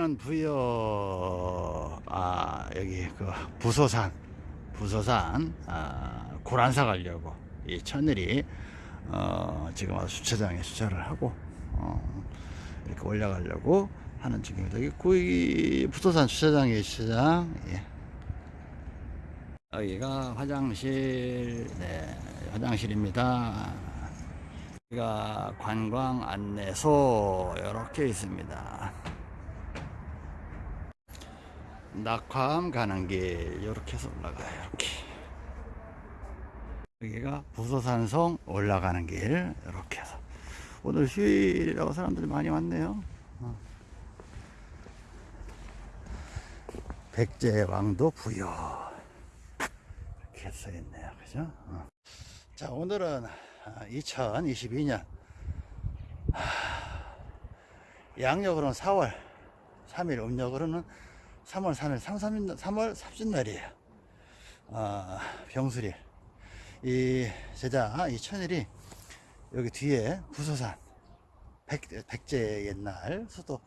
아, 여기는 부여, 아, 여기 그 부소산, 부소산, 아, 고란사 가려고 이 천일이, 어, 지금 와서 주차장에 주차를 하고, 어, 이렇게 올라가려고 하는 중입니다. 여기 구이 부소산 주차장에 주차장, 예. 여기가 화장실, 네, 화장실입니다. 여기가 관광 안내소, 이렇게 있습니다. 낙화암 가는 길 이렇게 해서 올라가요. 이렇게. 여기가 부소산성 올라가는 길 이렇게 해서. 오늘 휴일이라고 사람들이 많이 왔네요. 어. 백제왕도 부여. 이렇게 써 있네요. 그죠? 어. 자 오늘은 2022년. 양력으로는 4월 3일 음력으로는 3월 3일 3, 3일, 3월 30날이에요. 어, 병수릴 이 제자 이 천일이 여기 뒤에 부소산 백, 백제 옛날 수도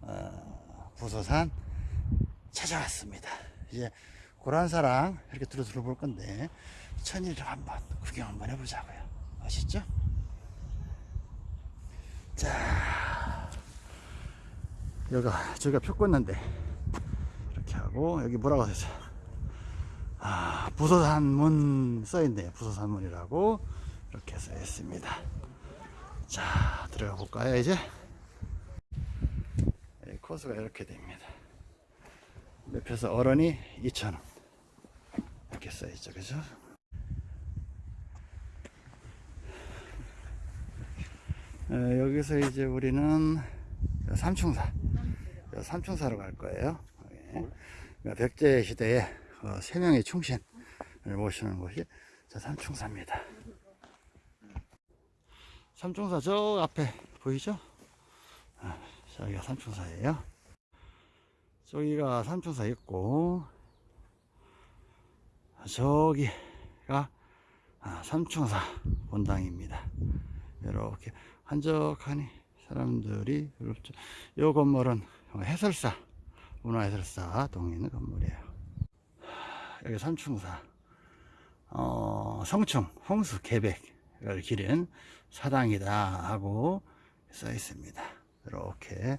어, 부소산 찾아왔습니다. 이제 고란사랑 이렇게 들어 들어볼 건데 천일을 한번 구경 한번 해보자고요. 아시죠? 자 여기가 저기가 표 꽂는데 이렇게 하고 여기 뭐라고 써있어 아 부소산문 써있네요. 부소산문이라고 이렇게 써있습니다. 자 들어가 볼까요 이제? 네, 코스가 이렇게 됩니다. 옆에서 어른이 2,000원. 이렇게 써있죠 그죠? 어, 여기서 이제 우리는 삼충사. 삼충사로 갈 거예요. 예. 백제 시대에 어, 세 명의 충신을 모시는 곳이 저 삼충사입니다. 삼충사 저 앞에 보이죠? 아, 저기가 삼충사예요. 저기가 삼충사 있고 저기가 아, 삼충사 본당입니다. 이렇게 한적하니 사람들이. 요 건물은 해설사 문화해설사 동에 있는 건물이에요. 여기 삼충사. 어, 성충 홍수 계백을 기른 사당이다 하고 써 있습니다. 이렇게.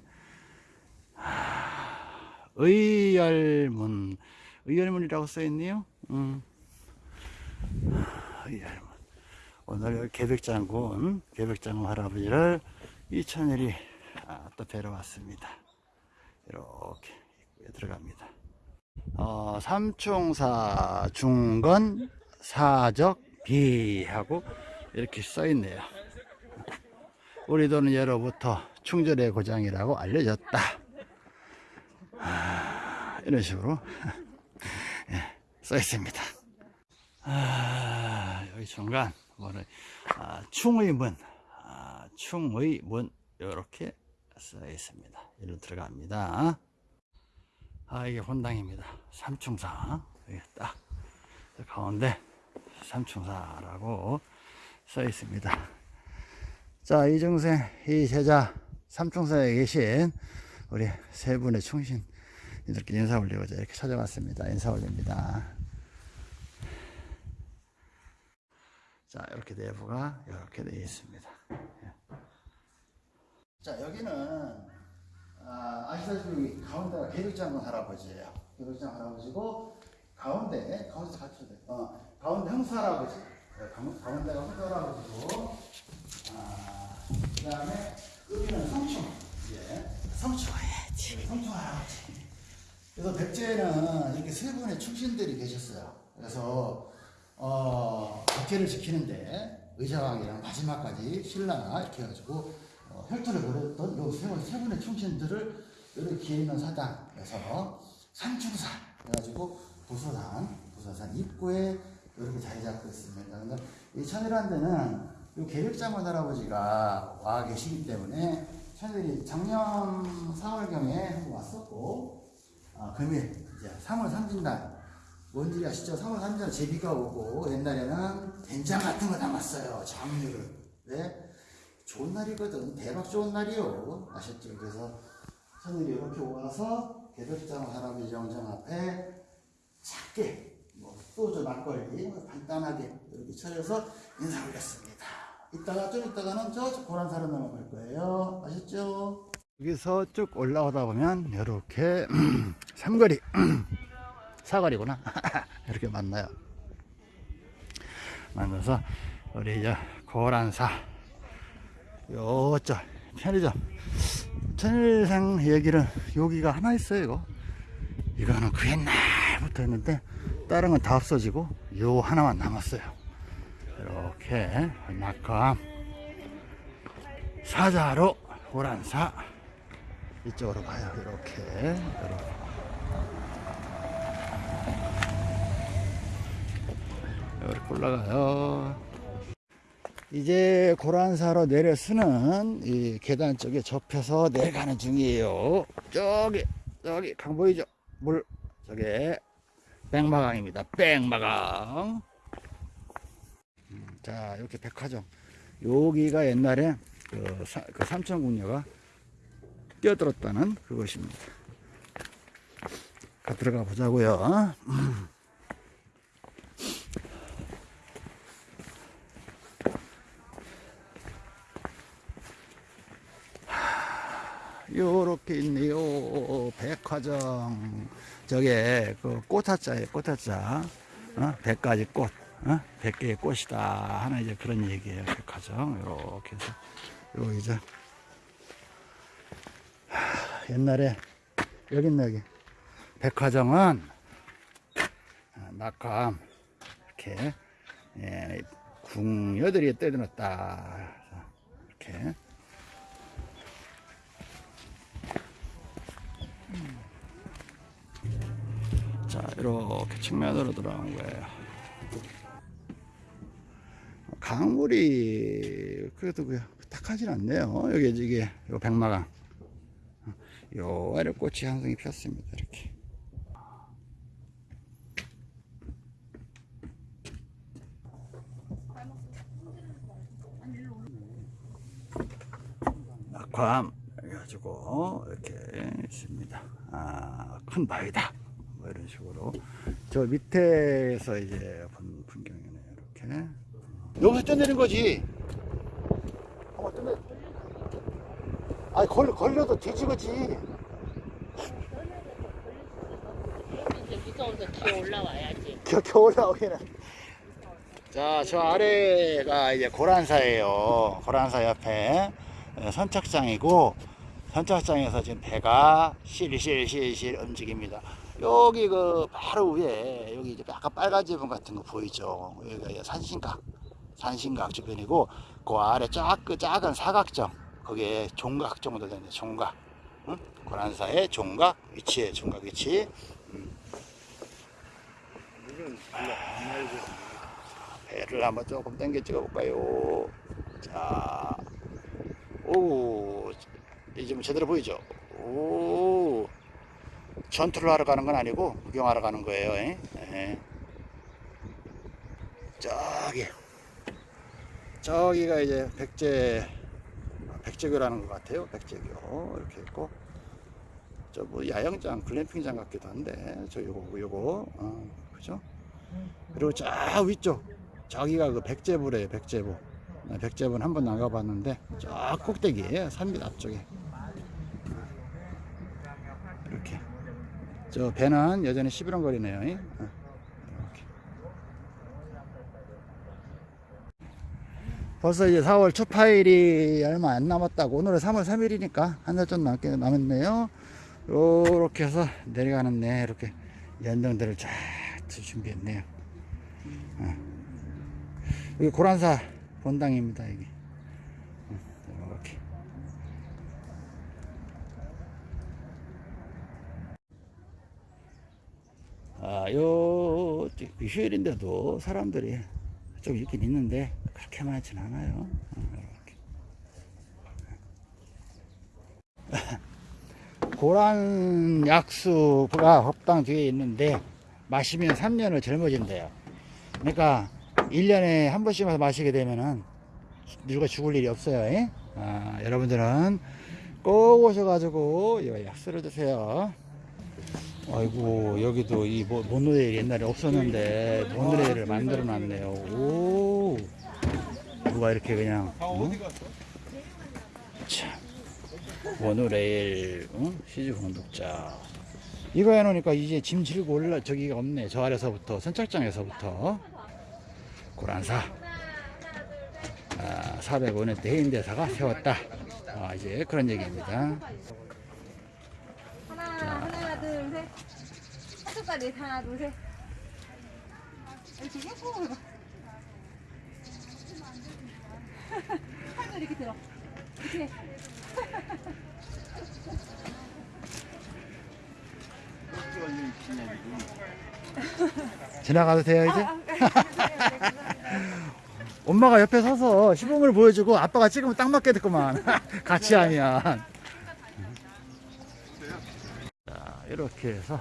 하, 의열문 의열문이라고 써 있네요. 음. 의열문. 오늘 계백장군 계백장군 할아버지를 이천일이 아, 또 뵈러 왔습니다. 이렇게 들어갑니다. 어, 삼총사 중건 사적 비하고 이렇게 써 있네요. 우리 도는 예로부터 충절의 고장이라고 알려졌다. 아, 이런 식으로 예, 써 있습니다. 아, 여기 중간 뭐는 아, 충의문. 아, 충의문. 이렇게 써 있습니다. 일로 들어갑니다 아 이게 본당입니다. 삼충사. 여기 딱 가운데 삼충사라고 써 있습니다. 자 이중생 이 제자 삼충사에 계신 우리 세 분의 충신 이렇게 인사 올리고자 이렇게 찾아왔습니다. 인사 올립니다. 자 이렇게 내부가 이렇게 되어 있습니다. 예. 자 여기는 아, 아시다시피 가운데가 계륵장군 할아버지예요. 계륵장 할아버지고 가운데 가운데 돼. 어, 가운데 형수 할아버지 네, 가- 가운데가 형수 할아버지고. 아, 그 다음에 여기는 성충 예. 성충 예, 성충 할아버지 그래서 백제에는 이렇게 세 분의 충신들이 계셨어요. 그래서 어, 백제를 지키는데 의자왕이랑 마지막까지 신라가 이렇게 해가지고 어, 혈투를 벌였던 요세 분- 세 분의 충신들을 이렇게 기리는 사당에서 삼충사 해가지고 부소산 부소산 입구에 이렇게 자리 잡고 있습니다. 이 천일한 데는 요 계획장관 할아버지가 와 계시기 때문에 천일이 작년 4월경에 한번 왔었고 아, 금일 이제 3월 3일날 뭔지 아시죠? 3월 3일 제비가 오고 옛날에는 된장 같은 거 담았어요. 장류를. 왜? 좋은 날이거든. 대박 좋은 날이요. 아셨죠? 그래서 손님이 이렇게 와서 개별장 할아버지 영정 앞에 작게 뭐 소주 막걸리 뭐 간단하게 이렇게 차려서 인사 올렸습니다. 이따가 좀 이따가는 저 고란사로 넘어갈 거예요. 아셨죠? 여기서 쭉 올라오다 보면 이렇게 삼거리 사거리구나 이렇게 만나요. 만나서 우리 이제 고란사 요쪽 편의점. 천일생 얘기는 여기가 하나 있어요 이거. 이거는 그 옛날부터 했는데 다른 건 다 없어지고 요 하나만 남았어요. 이렇게 낙감 사자로 고란사 이쪽으로 가요. 이렇게. 이렇게. 이렇게 올라가요 이제 고란사로 내려서는 이 계단 쪽에 접혀서 내려가는 중이에요. 저기 저기 강 보이죠? 물 저게 백마강입니다. 백마강. 음, 자 이렇게 백화점. 여기가 옛날에 그, 사, 그 삼천궁녀가 뛰어들었다는 그것입니다. 가 들어가 보자고요. 요렇게 있네요. 백화점. 저게 그 꽃화자예요. 꽃화자. 어? 백가지 꽃. 어? 백 개의 꽃이다. 하는 이제 그런 얘기예요. 백화점. 요렇게 해서. 요 이제 하, 옛날에 여기 있네 여기. 백화점은 아, 낙감 이렇게 예, 궁녀들이 떼어놨다. 이렇게. 자 이렇게 측면으로 들어온 거예요. 강물이 그래도 그냥 딱하진 않네요. 여기 이게 요 백마강. 요 아래 꽃이 한 송이 피었습니다 이렇게. 낙화 해가지고 이렇게 있습니다. 아, 큰 바위다. 뭐 이런 식으로. 저 밑에서 이제 본 풍경이네요 이렇게. 여기서 떠내린 거지. 어, 떠내 아니 걸, 걸려도 기어 올라와야지. 겨, 겨 올라오기는. 자저 아래가 이제 고란사예요. 고란사 옆에 예, 선착장이고 선착장에서 지금 배가 실실실실 움직입니다 여기 그 바로 위에 여기 이제 약간 빨간 지붕 같은 거 보이죠 여기가 산신각 산신각 주변이고 그 아래 쫙 그 작은 사각정 거기에 종각 정도 되는데 종각 응? 고란사의 종각 위치에 종각 위치 배를 한번 조금 당겨 찍어 볼까요? 자, 오, 이제 뭐 제대로 보이죠? 오, 전투를 하러 가는 건 아니고 구경하러 가는 거예요. 예? 예. 저기, 저기가 이제 백제, 백제교라는 것 같아요. 백제교 이렇게 있고. 저 뭐 야영장, 글램핑장 같기도 한데 저 요거 요거 어, 그죠? 그리고 저 위쪽 저기가 그 백제부래요 백제부 네, 백제부는 한번 나가봤는데 저 꼭대기에 산밑 앞쪽에 이렇게 저 배는 여전히 시비렁거리네요. 이렇게. 벌써 이제 4월 초파일이 얼마 안 남았다고. 오늘은 3월 3일이니까 한 달 좀 남게 남았네요. 요렇게 해서 내려가는 네 이렇게 연등들을 쫙 준비했네요. 어. 여기 고란사 본당입니다 여기 어, 이렇게 아요 휴일인데도 사람들이 좀 있긴 있는데 그렇게 많진 않아요 어. 고란 약수가 법당 뒤에 있는데 마시면 3년을 젊어진대요. 그러니까 1년에 한 번씩만 마시게 되면은 누가 죽을 일이 없어요. 예? 아, 여러분들은 꼭 오셔가지고 이 약수를 드세요. 아이고 여기도 이 모- 모노레일 옛날에 없었는데 모노레일을 만들어 놨네요. 오. 누가 이렇게 그냥 어? 참. 모노레일 응? 시즈 공독자. 이거 해놓으니까 이제 짐 지르고 올라 저기가 없네. 저 아래서부터 선착장에서부터. 고란사. 아, 405년 때 해인대사가 세웠다. 아, 이제 그런 얘기입니다 하나, 하나, 둘, 셋. 한쪽까지 하나, 둘, 셋. 이렇게 예쁘고. 팔도 이렇게 들어. 이렇게. 지나가도 돼요 이제? 엄마가 옆에 서서 시범을 보여주고 아빠가 찍으면 딱 맞게 됐구만 같이 하면 자 이렇게 해서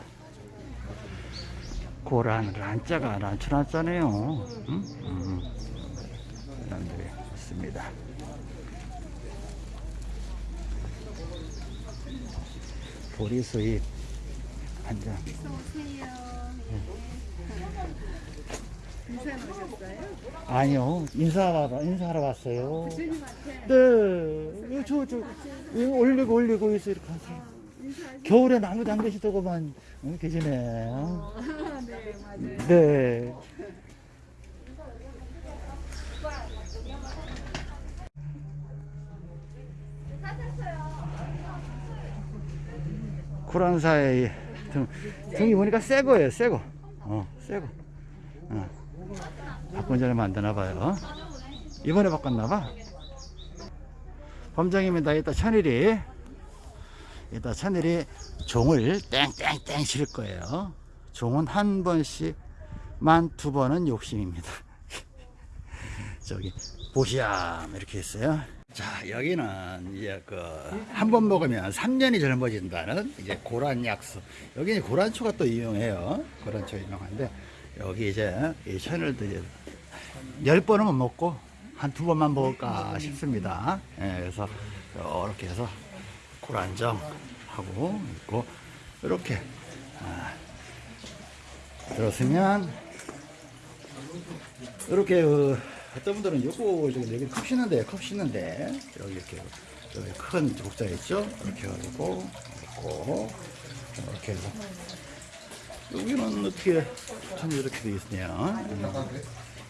고란 란자가 란추란자네요. 음? 음. 사람들이 있습니다. 보리수잎. 한장 아니요. 인사하러 인사하러 왔어요. 네, 저저 올리고 올리고 해서 이렇게 하세요. 겨울엔 아무도 안 계시더구만 어, 계시네. 네. 쿠란사의 등, 등이 보니까 새 거예요, 새 거. 어, 새 거. 어. 바꾼 지 얼마 안 되나 봐요. 이번에 바꿨나 봐. 범장입니다. 이따 천일이 이따 천일이 종을 땡땡땡 칠 거예요. 종은 한 번씩만 두 번은 욕심입니다. 저기 보시암 이렇게 있어요. 자 여기는 이제 그 한 번 먹으면 3년이 젊어진다는 이제 고란 약수. 여기 이제 고란초가 또 유용해요. 고란초 유명한데 여기 이제 이 천을도 이제 열 번은 못 먹고 한 두 번만 먹을까 싶습니다. 예, 그래서 이렇게 해서 고란정 하고 있고 이렇게 아, 들었으면 이렇게 그 어떤 분들은 요거 저기 여기 컵 씻는데 컵 씻는데 여기 이렇게 여기 큰 국자 있죠? 이렇게 해가지고 있고 이렇게 해서 여기는 어떻게 참 이렇게 돼 있네요.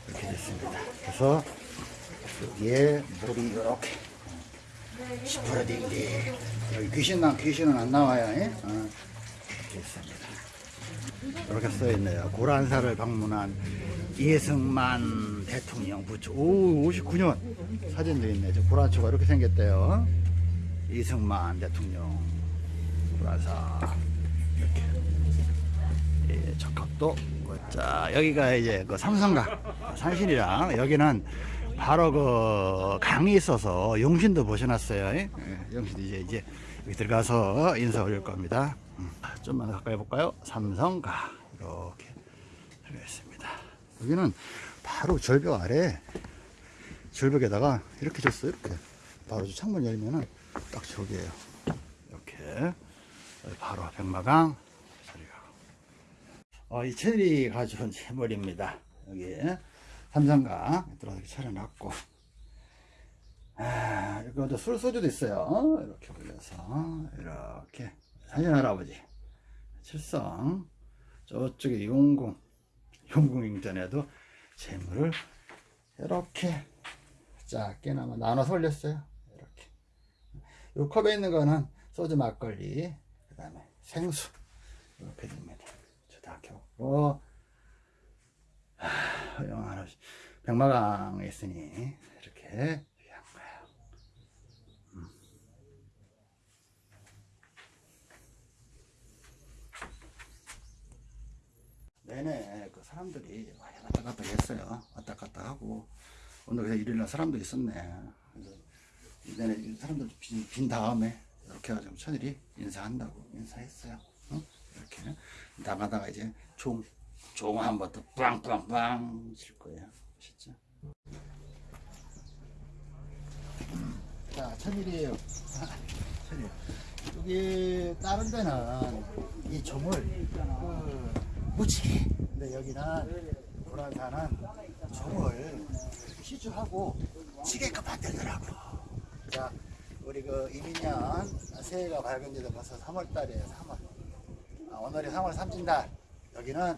이렇게 됐습니다. 그래서 여기에 물이 이렇게 시퍼러딩딩 여기 귀신 나 귀신은 안 나와요. 예? 어, 이렇게 있습니다. 이렇게 써 있네요. 고란사를 방문한 이승만 대통령 부처. 오, 59년 사진도 있네. 저 고란초가 이렇게 생겼대요. 이승만 대통령 고란사 이렇게. 예, 적합도. 자, 여기가 이제 그 삼성각 산신이랑 여기는 바로 그 강이 있어서 용신도 보셔놨어요. 예, 용신도 이제 이제 들어가서 인사 올릴 겁니다. 음, 좀만 더 가까이 볼까요? 삼성각 이렇게 들어가 있습니다. 여기는 바로 절벽 아래 절벽에다가 이렇게 줬어요. 이렇게 바로 저 창문 열면은 딱 저기에요. 이렇게 바로 백마강. 어, 이 체리 가져온 재물입니다. 여기 들어서 이렇게 차려놨고. 아, 이것도 술 소주도 있어요. 이렇게 올려서 이렇게 사진 할아버지. 칠성. 저쪽에 용궁 용궁ing전에도 재물을 이렇게 작게나마 나눠서 올렸어요. 이렇게. 이 컵에 있는 거는 소주 막걸리 그 다음에 생수. 이렇게 됩니다. 저다 켜고 허영 할아버지 백마강에 있으니 이렇게 귀한 거예요. 음. 내내 그 사람들이 왔다 갔다 했어요. 왔다 갔다 하고 오늘 그냥 일요일날 사람도 있었네. 내내 사람들 빈, 빈 다음에 이렇게 해가지고 천일이 인사한다고 인사했어요. 응? 이렇게 나가다가 이제 종, 종 한번 더 빵빵빵 칠 거예요. 아시죠? 자, 천일이에요. 천천히. 여기 다른 데는 이 종을 그 묻히게. 근데 여기는 고란사는 종을 시주하고 지게끔 만들더라고. 자, 우리 그 이민년 새해가 밝은 지도 벌써 3월 달이에요. 3월. 아, 오늘이 3월 3진달. 여기는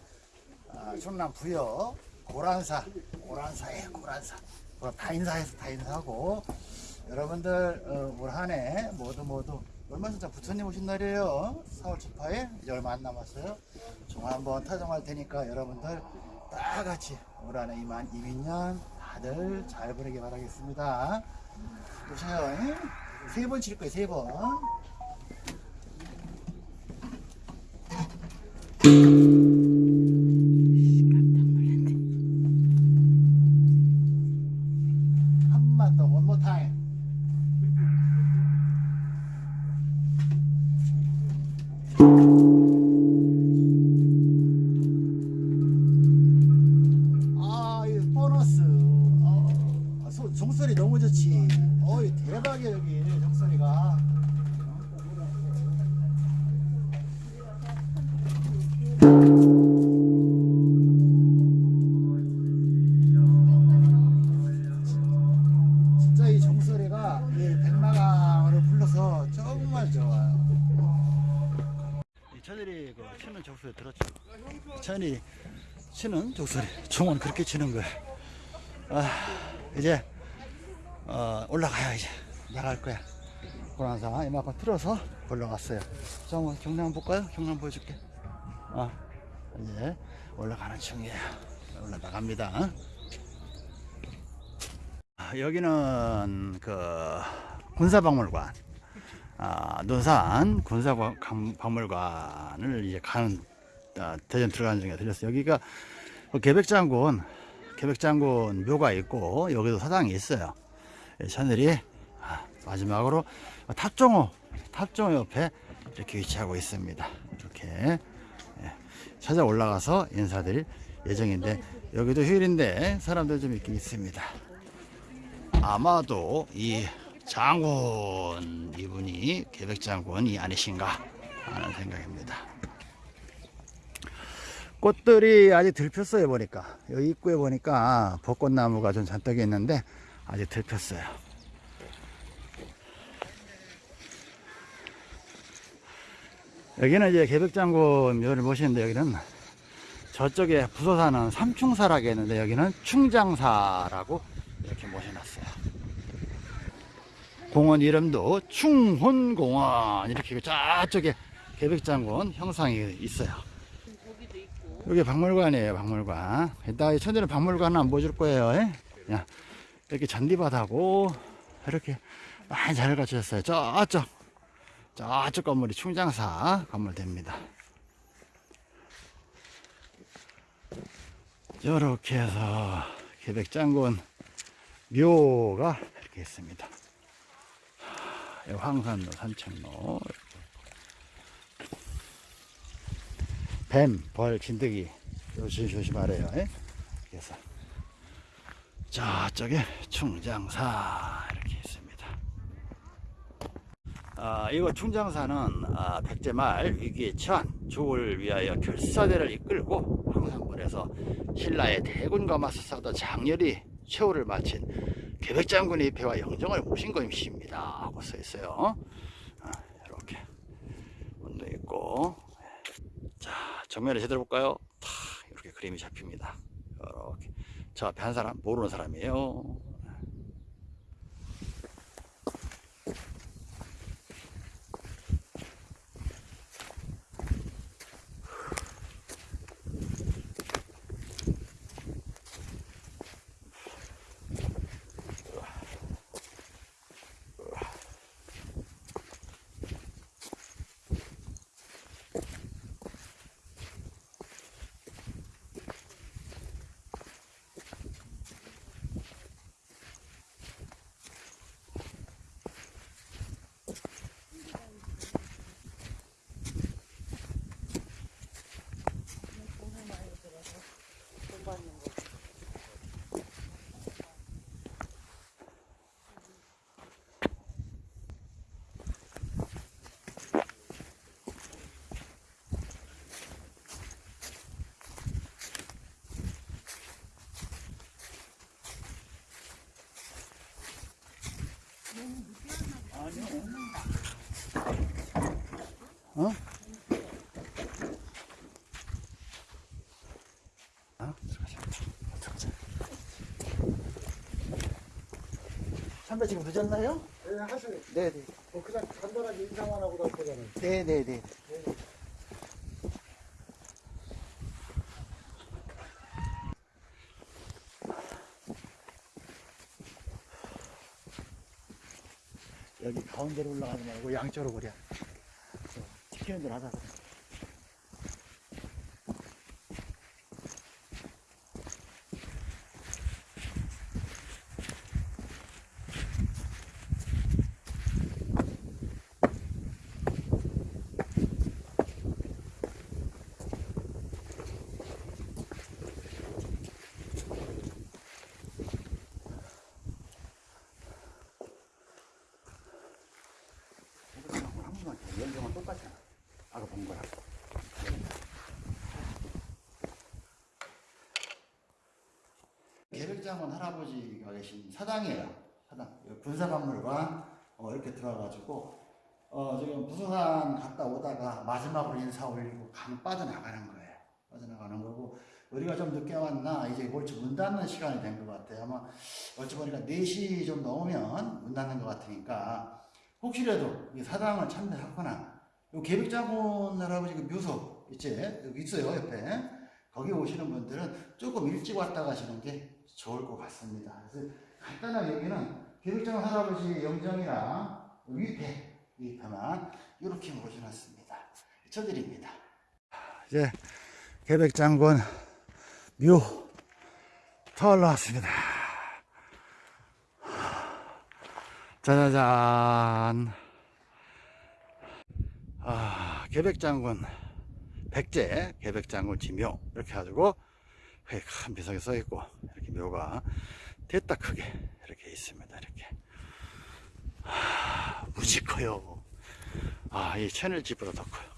아, 충남 부여 고란사, 고란사에 고란사. 뭐다 인사해서 다 인사하고 여러분들 어, 올 한해 모두 모두 얼마 전에 부처님 오신 날이에요. 4월 18일 이제 얼마 안 남았어요. 종 한번 타종할 테니까 여러분들 다 같이 올 한해 이만 이민년 다들 잘 보내기 바라겠습니다. 보세요. 세 번 칠 거예요. 세 번. 종소리. 종은 그렇게 치는 거야. 아, 이제 어, 올라가요 이제 나갈 거야. 고란사 이만큼 틀어서 올라갔어요. 자, 한번 한번 볼까요? 경남 보여줄게. 아, 이제 올라가는 중이에요. 올라나갑니다. 아, 여기는 그 군사박물관, 아, 논산 군사박물관을 이제 가는 아, 대전 들어가는 중에 들렸어요. 여기가 그 계백장군, 계백장군 묘가 있고 여기도 사당이 있어요. 예, 하늘이 아, 마지막으로 탑종호, 탑종호 옆에 이렇게 위치하고 있습니다. 이렇게 예, 찾아 올라가서 인사드릴 예정인데 여기도 휴일인데 사람들 좀 있긴 있습니다. 아마도 이 장군 이분이 계백장군이 아니신가 하는 생각입니다. 꽃들이 아직 들 폈어요 보니까 여기 입구에 보니까 벚꽃나무가 좀 잔뜩 있는데 아직 들 폈어요. 여기는 이제 계백장군 묘를 모시는데 여기는 저쪽에 부서사는 삼충사라고 했는데 여기는 충장사라고 이렇게 모셔놨어요. 공원 이름도 충혼공원 이렇게 저쪽에 계백장군 형상이 있어요. 여기 박물관이에요, 박물관. 이따 이 천재는 박물관 안 보여줄 거예요. 예? 그냥 이렇게 잔디밭하고 이렇게 많이 잘 갖추셨어요. 저쪽, 저쪽 건물이 충장사 건물 됩니다. 이렇게 해서 계백장군 묘가 이렇게 있습니다. 황산로, 산책로. 뱀, 벌, 진드기 조심 조심하래요. 예? 그래서 저쪽에 충장사 이렇게 있습니다. 아, 이거 충장사는 아, 백제말 위기의 처한 조를 위하여 결사대를 이끌고 황산군에서 신라의 대군과 맞서 싸우던 장렬히 최후를 마친 계백장군의 배와 영정을 모신 것입니다. 하고 써 있어요. 아, 이렇게 문도 있고 자, 정면을 제대로 볼까요? 탁, 이렇게 그림이 잡힙니다. 이렇게. 저 앞에 한 사람, 모르는 사람이에요. 어? 어? 들어가자. 들어가자. 선배 지금 늦었나요? 네, 하세요. 네네. 뭐 그냥 간단하게 인사만 하고 갈 거잖아요. 네네네. 여기 가운데로 올라가지 말고 양쪽으로 그려. 지키는 대로 하자. 이거 한 번만 더. 연정은 똑같잖아. 아까 본 거랑. 계백장원 할아버지가 계신 사당이에요. 사당. 여기 군사 박물관 어, 이렇게 들어가가지고 어, 지금 부서산 갔다 오다가 마지막으로 인사 올리고 강 빠져나가는 거예요. 빠져나가는 거고 우리가 좀 늦게 왔나 이제 골치 문 닫는 시간이 된 것 같아요. 아마 어찌 보니까 4시 좀 넘으면 문 닫는 것 같으니까 혹시라도 이 사당을 참배하거나 요 계백장군 할아버지 그 묘소 있지 여기 있어요 옆에 거기 오시는 분들은 조금 일찍 왔다 가시는 게 좋을 것 같습니다. 그래서 간단하게 여기는 계백장군 할아버지 영정이랑 위패 위패만 이렇게 모셔놨습니다. 쳐드립니다. 이제 계백장군 묘 터올라왔습니다 짜자잔. 아, 계백장군 백제 계백장군 지묘 이렇게 해가지고 큰 비석이 써 있고 묘가 됐다 크게 이렇게 있습니다. 이렇게 아, 무지 커요. 아, 이 채널 집보다 더 커요.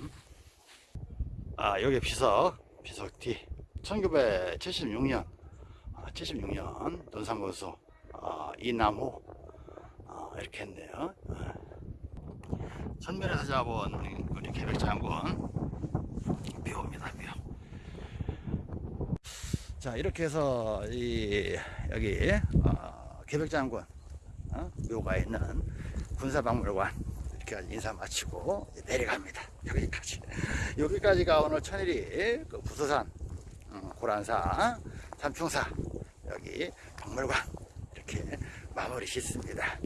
음? 아, 여기 비석 비석 뒤 1976년 76년 논산고수 아, 이남호 아, 이렇게 했네요. 아. 선면에서 잡은 우리 계백장군 묘입니다, 묘. 자, 이렇게 해서 이 여기 어, 계백장군 어, 묘가 있는 군사박물관 이렇게 인사 마치고 내려갑니다. 여기까지. 여기까지가 오늘 천일이 그 부서산, 어, 고란사, 삼풍사 여기 박물관 이렇게 마무리 짓습니다.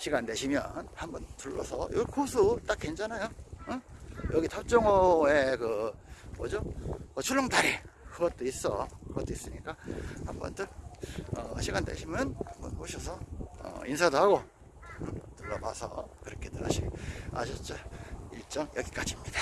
시간 되시면 한번 둘러서 여기 코스 딱 괜찮아요. 어? 여기 탑정호에 그 뭐죠? 어, 출렁다리 그것도 있어. 그것도 있으니까 한번들 어, 시간 되시면 한번 오셔서 어, 인사도 하고 음, 둘러봐서 그렇게들 하시 아셨죠? 일정 여기까지입니다.